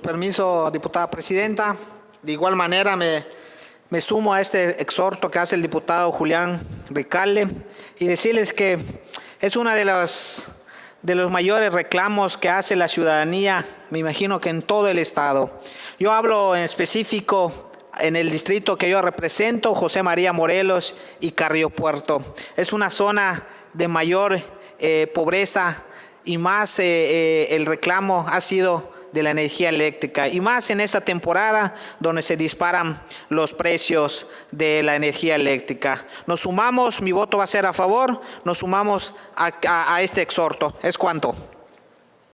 Permiso, diputada presidenta. De igual manera me, me sumo a este exhorto que hace el diputado Julián Ricalde y decirles que es una de las de los mayores reclamos que hace la ciudadanía, me imagino que en todo el estado. Yo hablo en específico en el distrito que yo represento, José María Morelos y Carrillo Puerto. Es una zona de mayor eh, pobreza y más eh, eh, el reclamo ha sido de la energía eléctrica y más en esta temporada donde se disparan los precios de la energía eléctrica. Nos sumamos, mi voto va a ser a favor, nos sumamos a, a este exhorto. ¿Es cuanto?